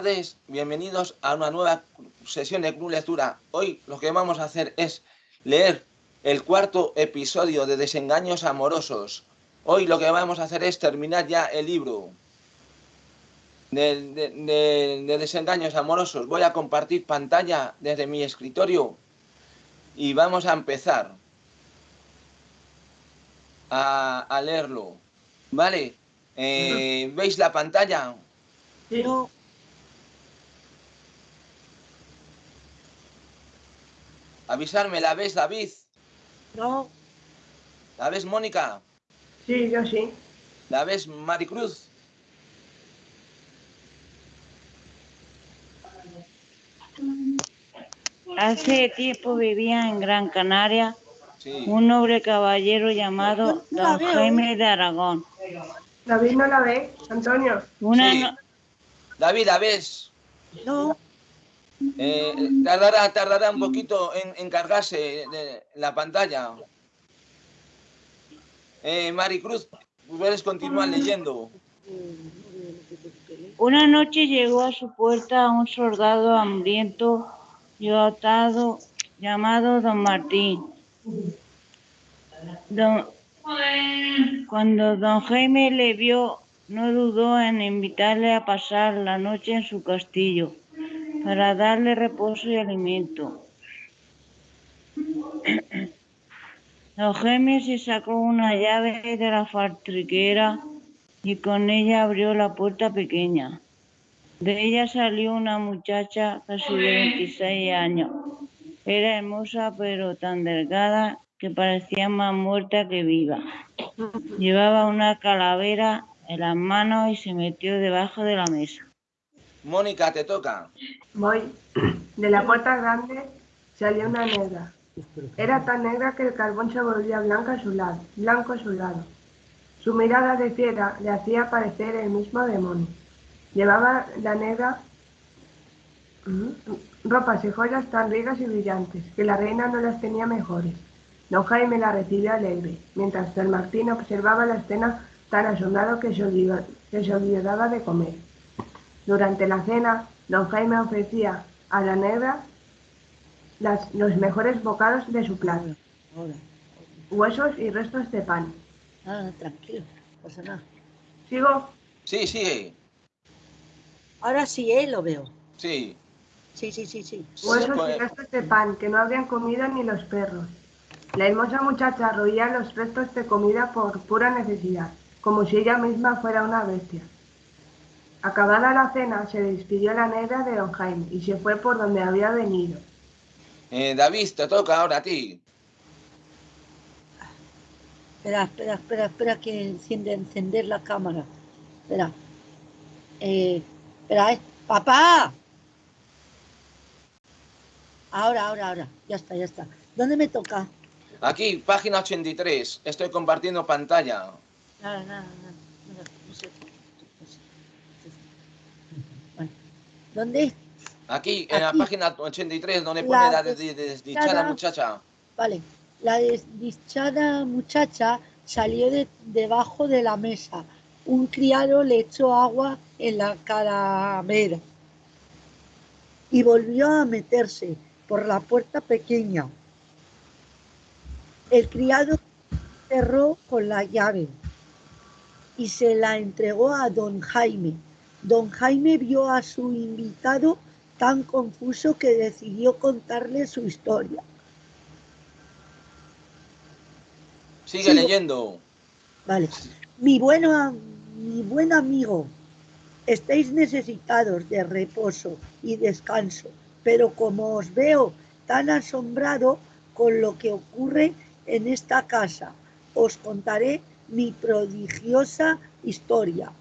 tardes, bienvenidos a una nueva sesión de Club Lectura. Hoy lo que vamos a hacer es leer el cuarto episodio de Desengaños Amorosos. Hoy lo que vamos a hacer es terminar ya el libro de, de Desengaños Amorosos. Voy a compartir pantalla desde mi escritorio y vamos a empezar a, a leerlo. ¿Vale? Eh, ¿Veis la pantalla? Avisarme, ¿la ves, David? no, ¿La ves, Mónica? Sí, yo sí. ¿La ves, Maricruz? Hace tiempo vivía en Gran Canaria Sí. un noble caballero llamado No Don veo, Jaime de Aragón. David no la ve, Antonio. Una Sí. no- David, ¿la ves? no, Eh, tardará, tardará un poquito en, en cargarse de la pantalla. Eh, Maricruz, puedes continuar leyendo. Una noche llegó a su puerta un soldado hambriento y atado llamado Don Martín. Don- Cuando don Jaime le vio, no dudó en invitarle a pasar la noche en su castillo para darle reposo y alimento. Se sacó una llave de la fartriquera y con ella abrió la puerta pequeña. De ella salió una muchacha casi de 26 años. Era hermosa pero tan delgada que parecía más muerta que viva. Llevaba una calavera en las manos y se metió debajo de la mesa. Mónica, te toca. Voy. De la puerta grande salió una negra. Era tan negra que el carbón se volvía blanco a su lado, blanco a su lado. Su mirada de fiera le hacía parecer el mismo demonio. Llevaba la negra mm, ropas y joyas tan ricas y brillantes que la reina no las tenía mejores. Don Jaime la recibió alegre, mientras Don Martín observaba la escena tan asombrado que se olvidaba de comer. Durante la cena, don Jaime ofrecía a la negra las- los mejores bocados de su plato, huesos y restos de pan. Ah, tranquilo, no pasa nada. ¿Sigo? Sí, sigue. Ahora sí, eh, lo veo. Sí. Sí, sí, sí, sí. Huesos y Pues- restos de pan que no habrían comido ni los perros. La hermosa muchacha roía los restos de comida por pura necesidad, como si ella misma fuera una bestia. Acabada la cena, se despidió la negra de don Jaime y se fue por donde había venido. Eh, David, te toca ahora a ti. Espera, espera, espera, espera que enciende, encender la cámara. Espera. Eh, espera, eh. ¡Papá! Ahora, ahora, ahora. Ya está, ya está. ¿Dónde me toca? Aquí, página 83. Estoy compartiendo pantalla. Nada, nada, nada. nada, no sé. no sé. Bueno, ¿Dónde? Aquí, en la página 83, donde La pone la de- des- de- desdichada desdichada. muchacha. Vale. La desdichada muchacha salió de debajo de la mesa. Un criado le echó agua en la calavera y volvió a meterse por la puerta pequeña. El criado cerró con la llave y se la entregó a don Jaime. Don Jaime vio a su invitado tan confuso que decidió contarle su historia. Sigue leyendo. Vale. Mi, mi buen amigo, estáis necesitados de reposo y descanso, pero como os veo tan asombrado con lo que ocurre en esta casa, os contaré mi prodigiosa historia.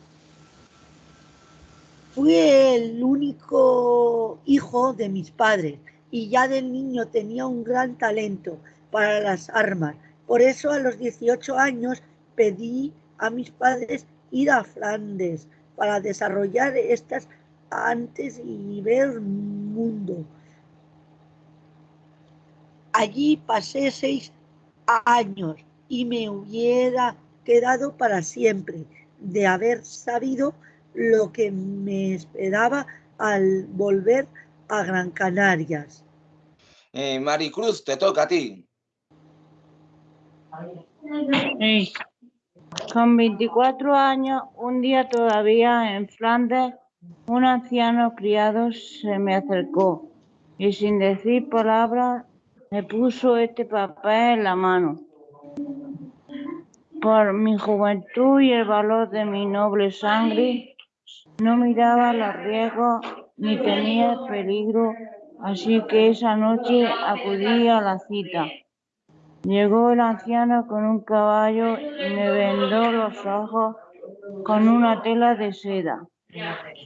Fui el único hijo de mis padres y ya del niño tenía un gran talento para las armas. Por eso a los 18 años pedí a mis padres ir a Flandes para desarrollar estas antes y ver mundo. Allí pasé seis años y me hubiera quedado para siempre de haber sabido lo que me esperaba al volver a Gran Canarias. Eh, Maricruz, te toca a ti. Sí. Con 24 años, un día todavía en Flandes, un anciano criado se me acercó y sin decir palabras me puso este papel en la mano. Por mi juventud y el valor de mi noble sangre, no miraba los riesgos ni temía el peligro, así que esa noche acudí a la cita. Llegó el anciano con un caballo y me vendó los ojos con una tela de seda.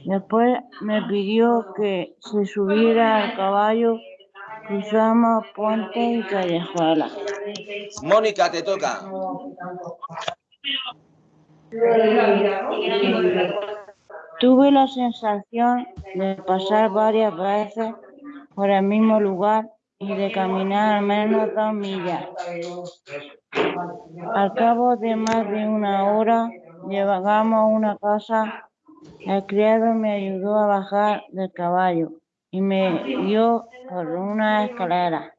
Después me pidió que se subiera al caballo, cruzamos puentes y callejuelas. Mónica, te toca. Tuve la sensación de pasar varias veces por el mismo lugar y de caminar al menos dos millas. Al cabo de más de una hora, llegamos a una casa. El criado me ayudó a bajar del caballo y me dio por una escalera.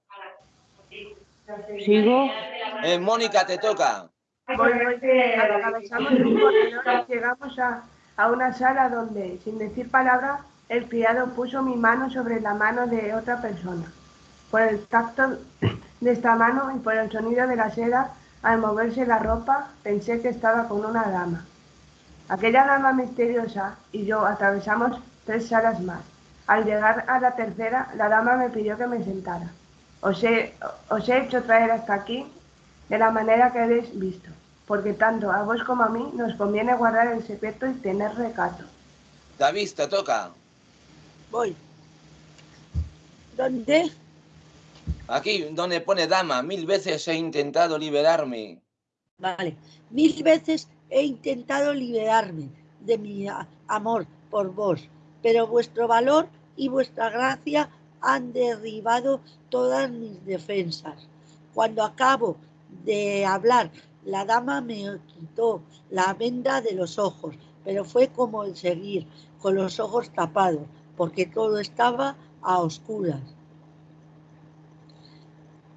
¿Sigo? Eh, Mónica, te toca. Corredor y llegamos a, a una sala donde, sin decir palabra, el criado puso mi mano sobre la mano de otra persona. Por el tacto de esta mano y por el sonido de la seda al moverse la ropa, pensé que estaba con una dama. Aquella dama misteriosa y yo atravesamos tres salas más. Al llegar a la tercera, la dama me pidió que me sentara. Os he, os he hecho traer hasta aquí de la manera que habéis visto, porque tanto a vos como a mí nos conviene guardar el secreto y tener recato. David, te toca. Voy. ¿Dónde? Aquí donde pone dama, mil veces he intentado liberarme. Vale. Mil veces he intentado liberarme de mi amor por vos, pero vuestro valor y vuestra gracia han derribado todas mis defensas. Cuando acabo de hablar, la dama me quitó la venda de los ojos, pero fue como el seguir, con los ojos tapados, porque todo estaba a oscuras.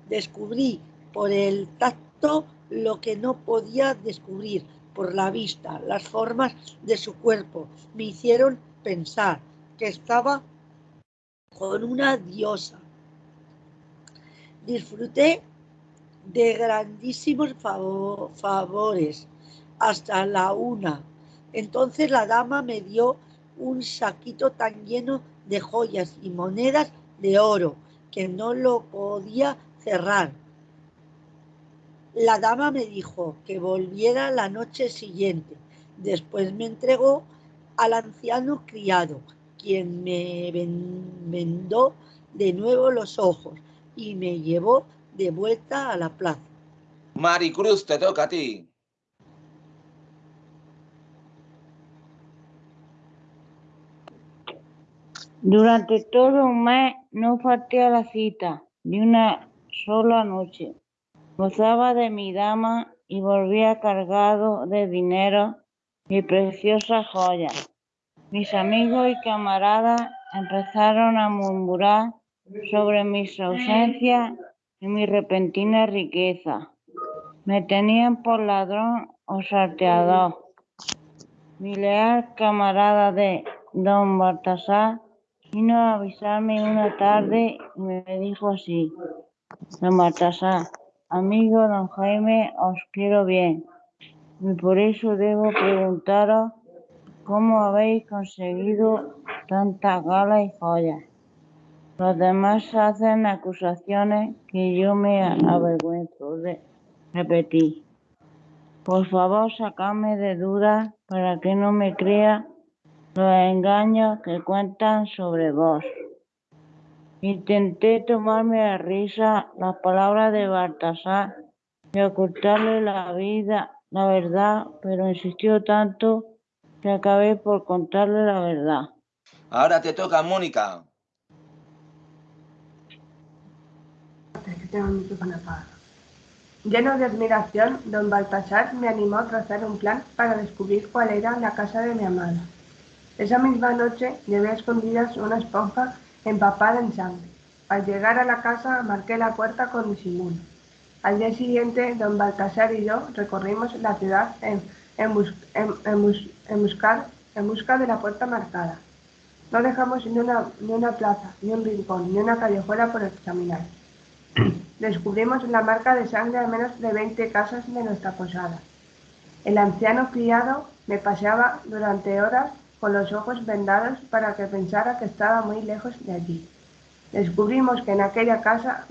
Descubrí por el tacto lo que no podía descubrir por la vista. Las formas de su cuerpo me hicieron pensar que estaba con una diosa. Disfruté de grandísimos favo- favores hasta la una. Entonces la dama me dio un saquito tan lleno de joyas y monedas de oro que no lo podía cerrar. La dama me dijo que volviera la noche siguiente. Después me entregó al anciano criado, quien me ven- vendó de nuevo los ojos y me llevó de vuelta a la plaza. Maricruz, te toca a ti. Durante todo un mes no falté a la cita ni una sola noche. Gozaba de mi dama y volvía cargado de dinero y preciosas joyas. Mis amigos y camaradas empezaron a murmurar sobre mis ausencias y mi repentina riqueza. Me tenían por ladrón o salteador. Mi leal camarada de don Baltasar vino a avisarme una tarde y me dijo así, don Baltasar, amigo don Jaime, os quiero bien y por eso debo preguntaros cómo habéis conseguido tantas galas y joyas. Los demás hacen acusaciones que yo me avergüenzo de repetir. Por favor, sacadme de dudas para que no me crea los engaños que cuentan sobre vos. Intenté tomarme a risa las palabras de Baltasar y ocultarle la vida, la verdad, pero insistió tanto que acabé por contarle la verdad. Ahora te toca, Mónica. Es que tengo el micrófono apagado. Lleno de admiración, don Baltasar me animó a trazar un plan para descubrir cuál era la casa de mi amada. Esa misma noche llevé a escondidas una esponja empapada en sangre. Al llegar a la casa marqué la puerta con disimulo. Al día siguiente, don Baltasar y yo recorrimos la ciudad en, en, buscar, en busca de la puerta marcada. No dejamos ni una, ni una plaza, ni un rincón, ni una callejuela por examinar. Descubrimos la marca de sangre a menos de 20 casas de nuestra posada. El anciano criado me paseaba durante horas con los ojos vendados para que pensara que estaba muy lejos de allí. Descubrimos que en aquella casa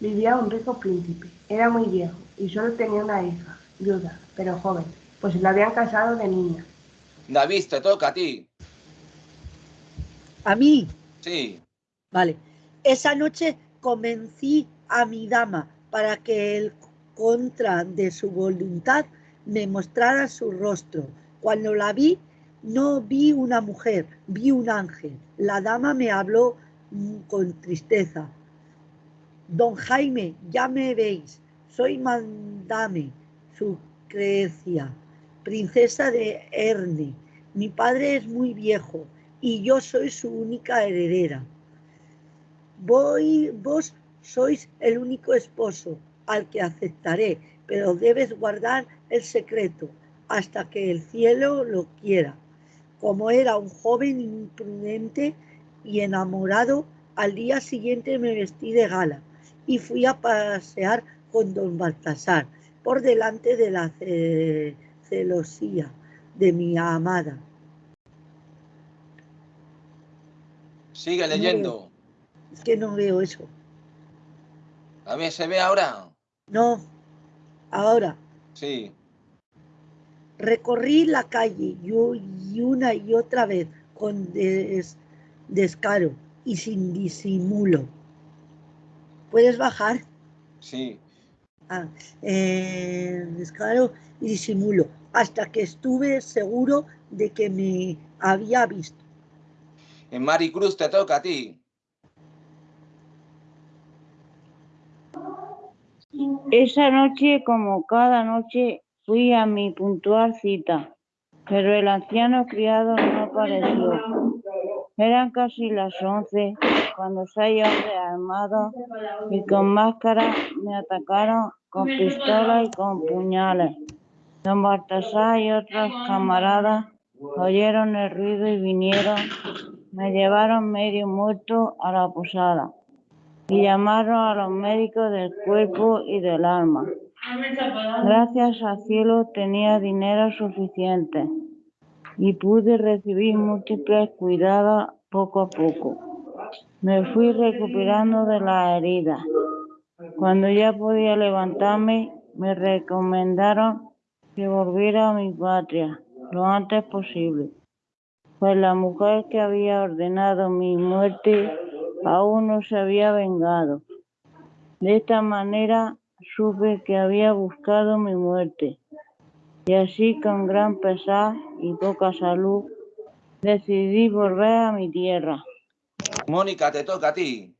vivía un rico príncipe. Era muy viejo y solo tenía una hija, viuda, pero joven, pues la habían casado de niña. David, te toca a ti. ¿A mí? Sí. Vale. Esa noche convencí a mi dama para que el contra de su voluntad me mostrara su rostro. Cuando la vi, no vi una mujer, vi un ángel. La dama me habló mm, con tristeza. Don Jaime, ya me veis, soy Mandame, su crecia, princesa de Erne. Mi padre es muy viejo y yo soy su única heredera. Voy, vos sois el único esposo al que aceptaré, pero debes guardar el secreto hasta que el cielo lo quiera. Como era un joven imprudente y enamorado, al día siguiente me vestí de gala y fui a pasear con don Baltasar por delante de la celosía de mi amada. Sigue leyendo. es que no veo eso. A ver, ¿se ve ahora? No, ahora. Sí. Recorrí la calle y una y otra vez con descaro y sin disimulo. ¿Puedes bajar? Sí. Ah, eh, descaro y disimulo, hasta que estuve seguro de que me había visto. En Maricruz te toca a ti. Esa noche, como cada noche, fui a mi puntual cita, pero el anciano criado no apareció. Eran casi las once cuando seis hombres armados y con máscara me atacaron con pistolas y con puñales. Don Baltasar y otros camaradas oyeron el ruido y vinieron, me llevaron medio muerto a la posada y llamaron a los médicos del cuerpo y del alma. Gracias al cielo tenía dinero suficiente y pude recibir múltiples cuidados poco a poco. Me fui recuperando de la herida. Cuando ya podía levantarme, me recomendaron que volviera a mi patria lo antes posible, pues la mujer que había ordenado mi muerte aún no se había vengado. De esta manera supe que había buscado mi muerte, y así con gran pesar y poca salud decidí volver a mi tierra. Mónica, te toca a ti.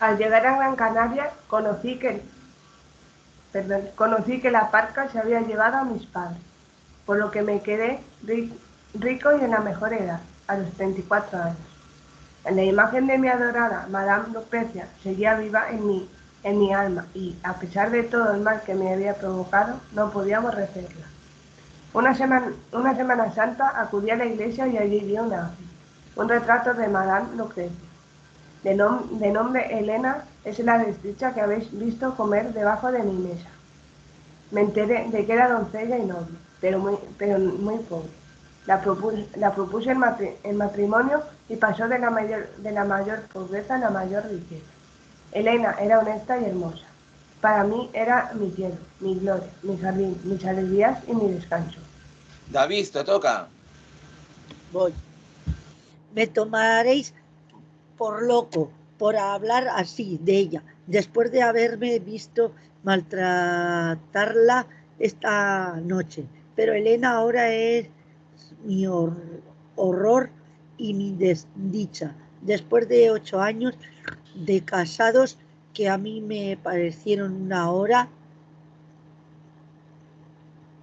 Al llegar a Gran Canaria conocí que, conocí que la parca se había llevado a mis padres, por lo que me quedé rico y en la mejor edad a los 34 años. La imagen de mi adorada Madame Lucrecia seguía viva en mi, en mi alma y, a pesar de todo el mal que me había provocado, no podía aborrecerla. Una semana, una semana santa acudí a la iglesia y allí vi una, un retrato de Madame Lucrecia. De, de nombre Elena es la desdicha que habéis visto comer debajo de mi mesa. Me enteré de que era doncella y noble, pero muy, pero muy pobre. La propuse, en, matrimonio y pasó de la, mayor, de la mayor pobreza a la mayor riqueza. Elena era honesta y hermosa. Para mí era mi cielo, mi gloria, mi jardín, mis alegrías y mi descanso. David, te toca. Voy. Me tomaréis por loco por hablar así de ella, después de haberme visto maltratarla esta noche. Pero Elena ahora es mi horror y mi desdicha. Después de ocho años de casados que a mí me parecieron una hora,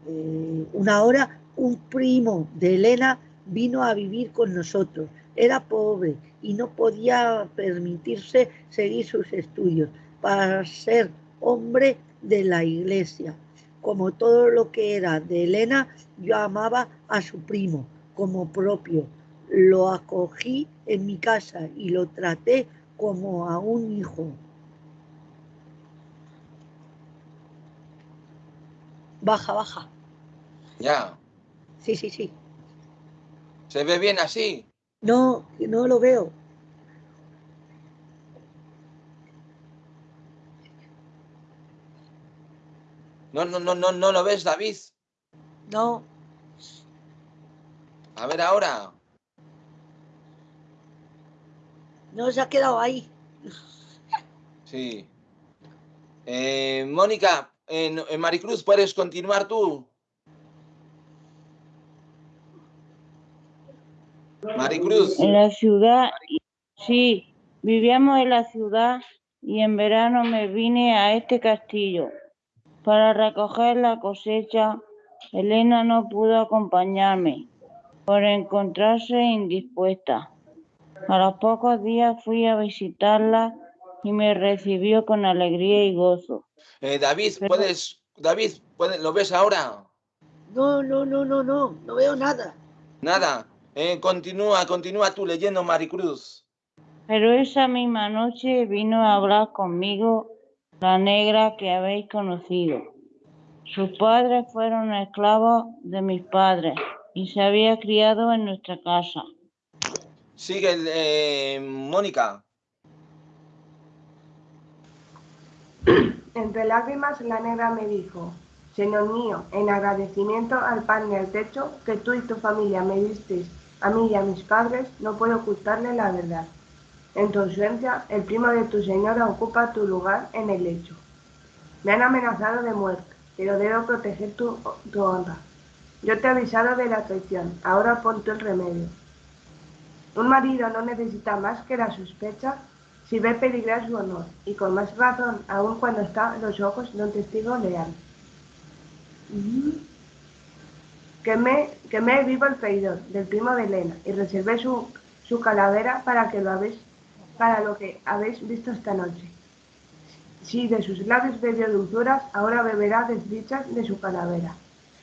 eh, una hora un primo de Elena vino a vivir con nosotros. Era pobre y no podía permitirse seguir sus estudios para ser hombre de la iglesia. Como todo lo que era de Elena, yo amaba a su primo como propio. Lo acogí en mi casa y lo traté como a un hijo. Baja, baja. Ya. Sí, sí, sí. ¿Se ve bien así? No, no lo veo. No, no, no, no, no lo ves, David. No, A ver ahora. no se ha quedado ahí. Sí. Eh, Mónica, en, en Maricruz, ¿puedes continuar tú? Maricruz. En la ciudad, sí, vivíamos en la ciudad y en verano me vine a este castillo para recoger la cosecha. Elena no pudo acompañarme por encontrarse indispuesta. A los pocos días fui a visitarla y me recibió con alegría y gozo. Eh, David, ¿puedes? David, ¿puedes- ¿lo ves ahora? No, no, no, no, no, no veo nada. Nada. Eh, continúa, continúa tú leyendo Maricruz. Pero esa misma noche vino a hablar conmigo la negra que habéis conocido. Sus padres fueron esclavos de mis padres y se había criado en nuestra casa. Sigue, eh, Mónica. Entre lágrimas la negra me dijo, Señor mío, en agradecimiento al pan y al techo que tú y tu familia me disteis a mí y a mis padres, no puedo ocultarle la verdad. En tu ausencia, el primo de tu señora ocupa tu lugar en el lecho. Me han amenazado de muerte, pero debo proteger tu, honra. Yo te he avisado de la traición, ahora pon el remedio. Un marido no necesita más que la sospecha si ve peligrar su honor, y con más razón aún cuando está a los ojos de un testigo leal. Quemé, quemé vivo el traidor del primo de Elena y reservé su, su calavera para que lo habéis, para lo que habéis visto esta noche. Si de sus labios bebió dulzuras, ahora beberá desdichas de su calavera.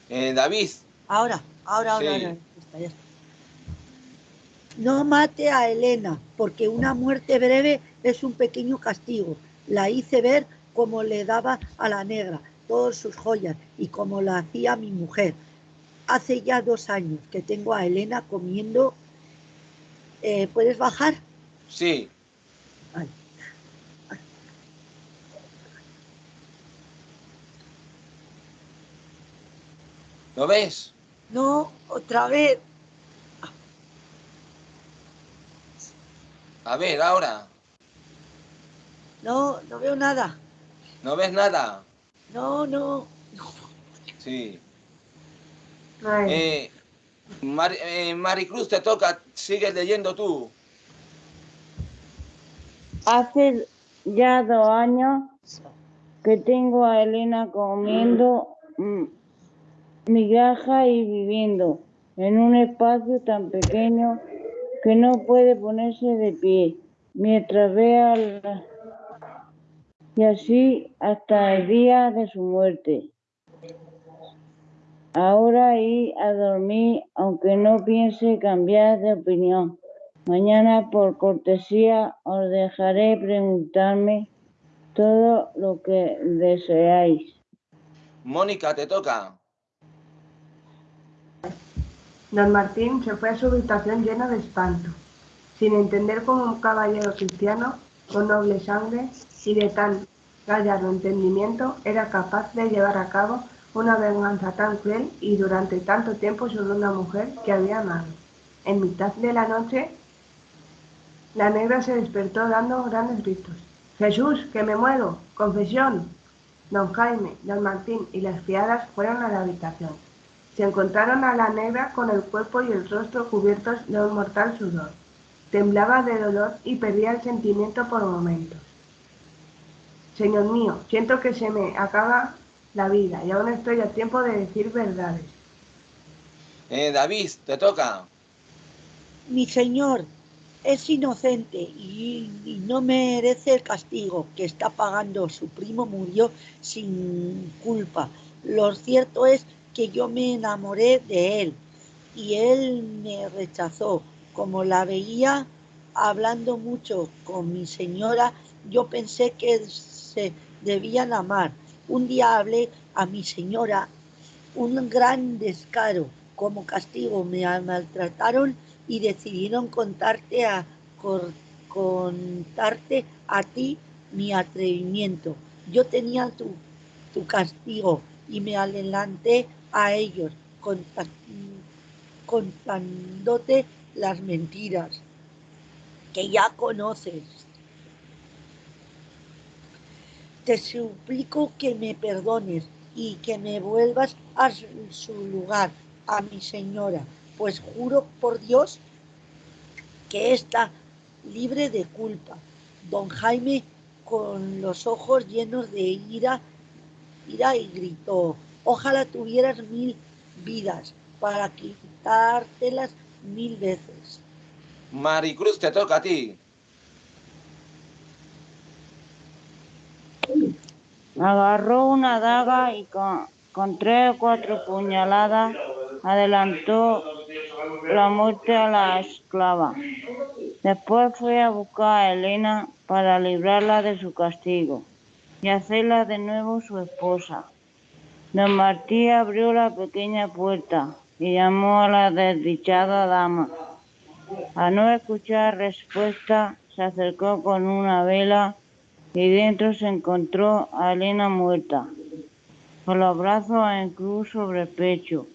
Eh, David, Ahora, ahora, ahora, Sí. ahora. Ya está, ya está. No mate a Elena, porque una muerte breve es un pequeño castigo. La hice ver como le daba a la negra todas sus joyas y como la hacía mi mujer. Hace ya dos años que tengo a Elena comiendo. Eh, ¿Puedes bajar? sí. ¿Lo ves? No, otra vez. A ver, ahora. No, no veo nada. ¿No ves nada? No, no. Sí. Eh, Mar- eh, Maricruz, te toca. Sigues leyendo tú. Hace ya dos años que tengo a Elena comiendo mm, migaja y viviendo en un espacio tan pequeño que no puede ponerse de pie mientras vea y así hasta el día de su muerte. Ahora ir a dormir aunque no piense cambiar de opinión. Mañana por cortesía os dejaré preguntarme todo lo que deseáis. Mónica, te toca. Don Martín se fue a su habitación lleno de espanto, sin entender cómo un caballero cristiano con noble sangre y de tan gallardo entendimiento era capaz de llevar a cabo una venganza tan cruel y durante tanto tiempo sobre una mujer que había amado. En mitad de la noche, la negra se despertó dando grandes gritos. Jesús, que me muero, confesión. Don Jaime, don Martín y las criadas fueron a la habitación. Se encontraron a la negra con el cuerpo y el rostro cubiertos de un mortal sudor. Temblaba de dolor y perdía el sentimiento por momentos. Señor mío, siento que se me acaba la vida y aún estoy a tiempo de decir verdades. Eh, David, te toca. Mi señor es inocente y, y no merece el castigo que está pagando. Su primo murió sin culpa. Lo cierto es que yo me enamoré de él y él me rechazó. Como la veía hablando mucho con mi señora, yo pensé que se debían amar. Un día hablé a mi señora un gran descaro. Como castigo me maltrataron y decidieron contarte a cor- contarte a ti mi atrevimiento. Yo tenía tu, tu castigo y me adelanté a ellos contándote las mentiras que ya conoces. Te suplico que me perdones y que me vuelvas a su lugar, a mi señora, pues juro por Dios que está libre de culpa. Don Jaime, con los ojos llenos de ira, ira y gritó, ojalá tuvieras mil vidas para quitártelas mil veces. Maricruz, te toca a ti. Agarró una daga y con, con tres o cuatro puñaladas adelantó la muerte a la esclava. Después fue a buscar a Elena para librarla de su castigo y hacerla de nuevo su esposa. Don Martí abrió la pequeña puerta y llamó a la desdichada dama. Al no escuchar respuesta, se acercó con una vela y dentro se encontró a Elena muerta, con los brazos en cruz sobre el pecho.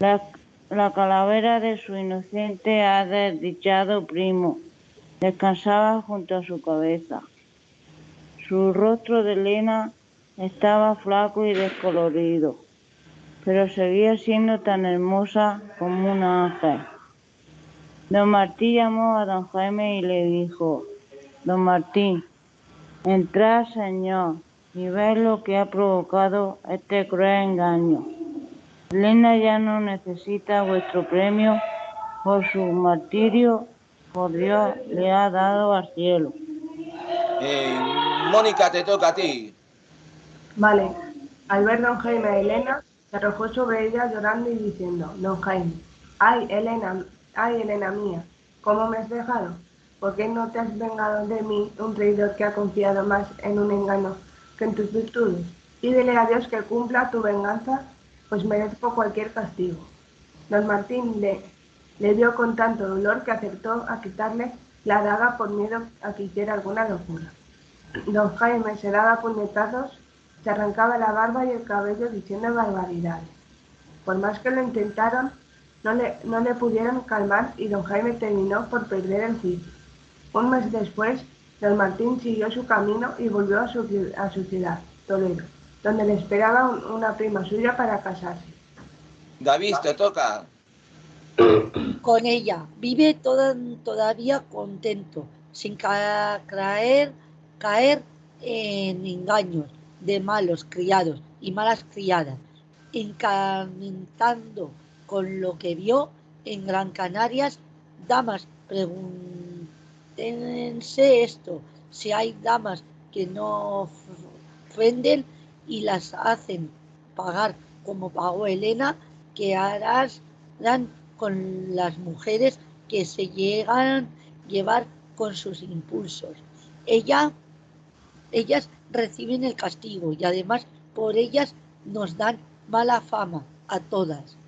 La, la calavera de su inocente ha desdichado primo descansaba junto a su cabeza. Su rostro de Elena estaba flaco y descolorido, pero seguía siendo tan hermosa como un ángel. Don Martí llamó a don Jaime y le dijo, Don Martí, entrad, señor, y ved lo que ha provocado este cruel engaño. Elena ya no necesita vuestro premio por su martirio, por Dios le ha dado al cielo. Eh, Mónica, te toca a ti. Vale. Al ver don Jaime a Elena, se arrojó sobre ella llorando y diciendo, don Jaime, ay Elena, ay Elena mía, ¿cómo me has dejado? ¿Por qué no te has vengado de mí, un traidor que ha confiado más en un engaño que en tus virtudes? Pídele a Dios que cumpla tu venganza, pues merezco cualquier castigo. Don Martín le, le vio con tanto dolor que acertó a quitarle la daga por miedo a que hiciera alguna locura. Don Jaime se daba puñetazos, se arrancaba la barba y el cabello diciendo barbaridades. Por más que lo intentaron, no le, no le pudieron calmar y don Jaime terminó por perder el juicio. Un mes después, don Martín siguió su camino y volvió a su, a su ciudad, Toledo, donde le esperaba un- una prima suya para casarse. David, te toca. con ella. Vive toda- todavía contento, sin ca- caer, caer en engaños de malos criados y malas criadas, encarnando con lo que vio en Gran Canarias. Damas, pregúntense esto, si hay damas que no ofenden y las hacen pagar como pagó Elena, que harás dan con las mujeres que se llegan a llevar con sus impulsos. Ella, ellas reciben el castigo y además por ellas nos dan mala fama a todas.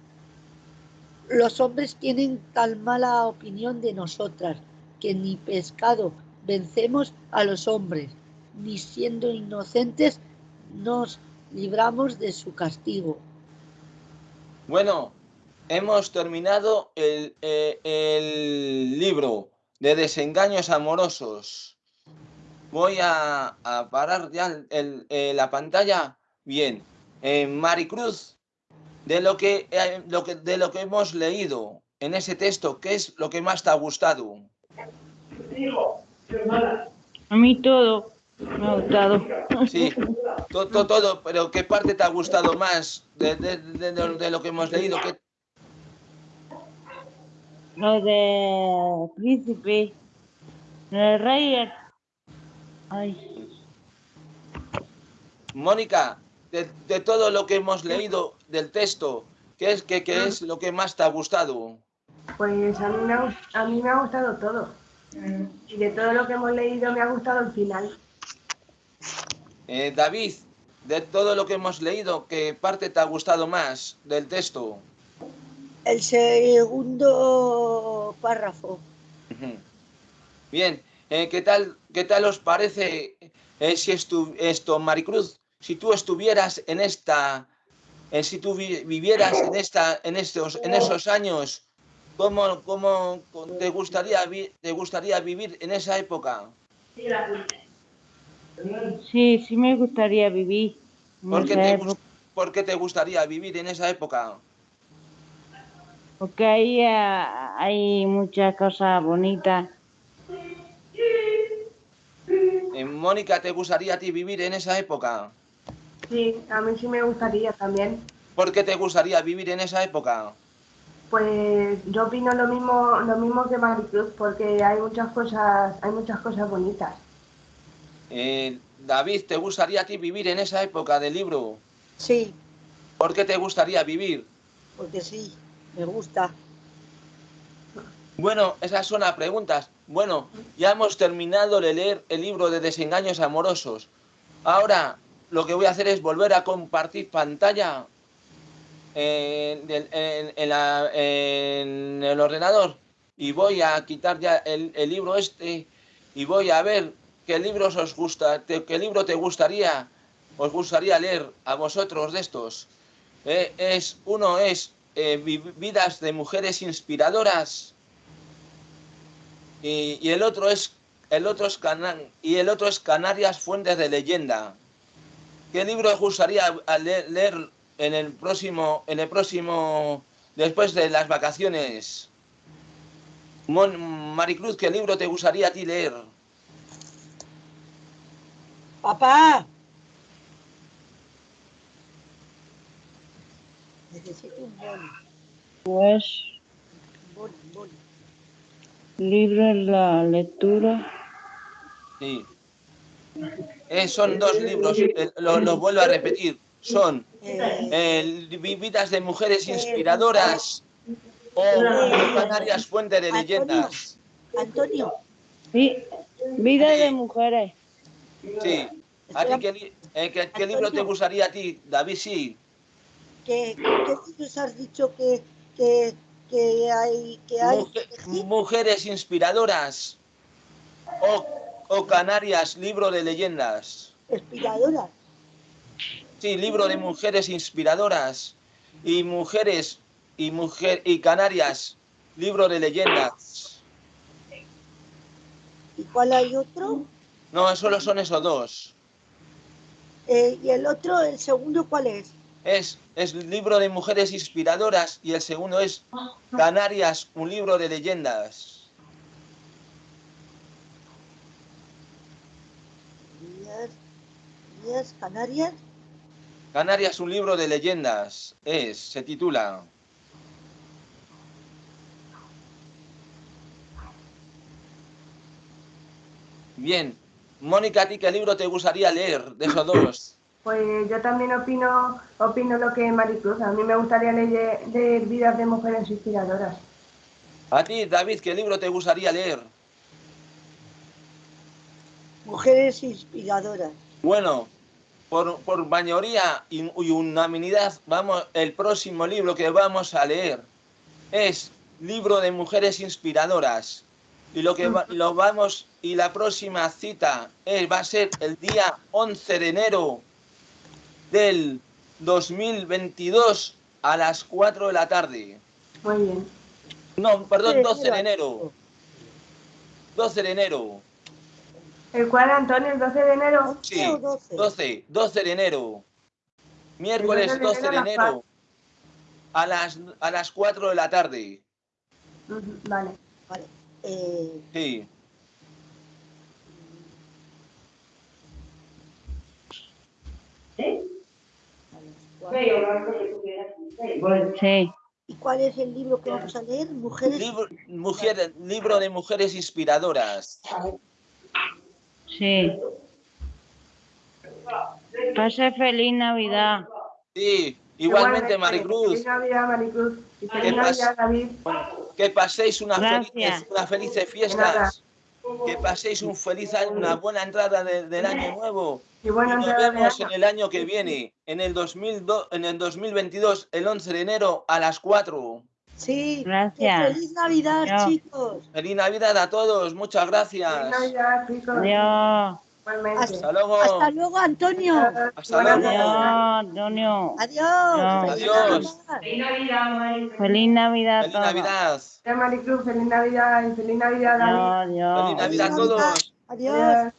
Los hombres tienen tan mala opinión de nosotras que ni pescado vencemos a los hombres, ni siendo inocentes nos libramos de su castigo. Bueno, hemos terminado el, eh, el libro de desengaños amorosos. Voy a, a parar ya el- el- eh, la pantalla. Bien, Eh, Maricruz, de lo, que, eh, lo que, de lo que hemos leído en ese texto, ¿qué es lo que más te ha gustado? A mí todo me ha gustado. Sí, todo, todo, pero ¿qué parte te ha gustado más de, de- de- de- de lo que hemos leído? ¿Qué, Lo de príncipe. El rey. Ay. Mónica, de, de todo lo que hemos leído del texto, ¿qué es, qué, qué es lo que más te ha gustado? Pues a mí, me ha, a mí me ha gustado todo. Y de todo lo que hemos leído me ha gustado el final. Eh, David, de todo lo que hemos leído, ¿qué parte te ha gustado más del texto? El segundo párrafo. Bien, eh, ¿qué, tal, ¿qué tal os parece eh, si estu- esto, Maricruz, si tú estuvieras en esta, eh, si tú vi- vivieras en, esta, en, estos, en esos años, ¿cómo, cómo te, gustaría, te gustaría vivir en esa época? Sí, sí me gustaría vivir. ¿Por qué, te, por qué te gustaría vivir en esa época? Porque ahí eh, hay muchas cosas bonitas. Eh, Mónica, ¿te gustaría a ti vivir en esa época? Sí, a mí sí me gustaría también. ¿Por qué te gustaría vivir en esa época? Pues yo opino lo mismo, lo mismo que Maricruz, porque hay muchas cosas, hay muchas cosas bonitas. Eh, David, ¿te gustaría a ti vivir en esa época del libro? Sí, ¿Por qué te gustaría vivir? porque sí, me gusta. Bueno, esas son las preguntas. Bueno, ya hemos terminado de leer el libro de desengaños amorosos. Ahora lo que voy a hacer es volver a compartir pantalla en, del- en- el ordenador y voy a quitar ya el, libro este y voy a ver qué libros os gusta, qué libro te gustaría, os gustaría leer a vosotros de estos. Eh, es uno es eh, Vi- vidas de mujeres inspiradoras y, y el otro es el otro es Cana- y el otro es Canarias Fuentes de Leyenda. ¿Qué libro os gustaría leer en el próximo en el próximo después de las vacaciones? Mon- Maricruz, ¿qué libro te gustaría a ti leer? Papá. Necesito un boli, Pues un boli, un boli. Libro en la lectura. Sí. Eh, son dos libros, eh, lo, lo vuelvo a repetir. Son Eh, eh, Vi- Vidas de mujeres inspiradoras o Canarias Fuente de Leyendas. Antonio, Sí, vida de mujeres. Sí. ¿A ti qué, eh, qué- qué libro te gustaría a ti, David? Sí. ¿qué, qué libros has dicho que, que, que hay? Que hay Muje- mujeres inspiradoras o, o Canarias, libro de leyendas. inspiradoras. Sí, libro de mujeres inspiradoras y mujeres y mujer y Canarias, libro de leyendas. ¿Y cuál hay otro? No, solo son esos dos. Eh, ¿Y el otro, el segundo, cuál es? Es, es libro de mujeres inspiradoras y el segundo es Canarias, un libro de leyendas. Canarias. Canarias, un libro de leyendas. Es, se titula. Bien. Mónica, ¿a ti qué libro te gustaría leer de esos dos? Pues yo también opino, opino lo que Maricruz. A mí me gustaría leer, leer vidas de mujeres inspiradoras. A ti, David, ¿qué libro te gustaría leer? Mujeres inspiradoras. Bueno, por, por mayoría y, y unanimidad, vamos, el próximo libro que vamos a leer es Libro de Mujeres Inspiradoras. Y lo que va- lo vamos, y la próxima cita es, va a ser el día 11 de enero del 2022 a las 4 de la tarde. Muy bien. No, perdón, Sí, 12 de enero. 12 de enero. ¿El cual, Antonio, el 12 de enero? ¿Once Sí, o doce? 12, 12 de enero. Miércoles El 12 de 12 de enero a las. A las, a las 4 de la tarde. Vale. Vale. Eh, Sí. cuatro. Sí. ¿Y cuál es el libro que vamos a leer? Mujeres. Libro, mujer- libro de mujeres inspiradoras. Sí. Pase feliz Navidad. Sí, igualmente Maricruz. Feliz Navidad, Maricruz. Y ¿Qué feliz? Navidad, David. Que paséis unas felices, unas felices fiestas. Que paséis un feliz año, una buena entrada de- del año nuevo. Y buena Y nos vemos en el año que viene, en el, 2002, en el 2022, el 11 de enero a las 4. Sí. Gracias. Feliz Navidad, Adiós. chicos. Feliz Navidad a todos, muchas Feliz gracias. Navidad, chicos. Adiós. Igualmente. Hasta luego. Hasta luego, Antonio. Hasta luego. Adiós, Antonio. Adiós. Feliz Adiós. Navidad. Feliz Navidad Feliz. Navidad. Gracias, Maricruz. Feliz Navidad y feliz Navidad, David. Adiós. Feliz Navidad a todos. Adiós. Adiós.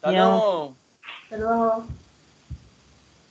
Hasta luego. Hasta luego.